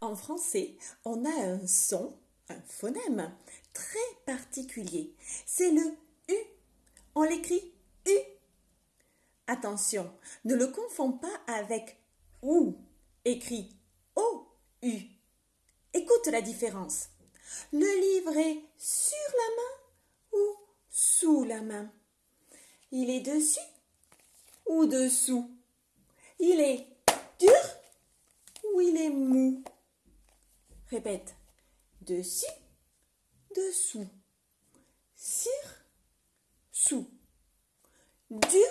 En français, on a un son, un phonème très particulier. C'est le U. On l'écrit U. Attention, ne le confonds pas avec OU, écrit O-U. Écoute la différence. Le livre est sur la main ou sous la main? Il est dessus ou dessous? Il est dur ou il est mou? Répète. Dessus, dessous. Sur, sous. Dur